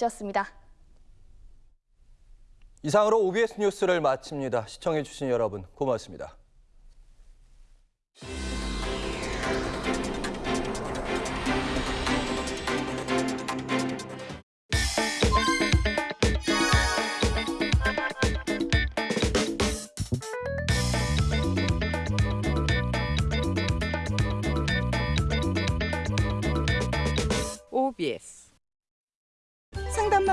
날씨였습니다. 이상으로 OBS 뉴스를 마칩니다. 시청해주신 여러분 고맙습니다. OBS 상담만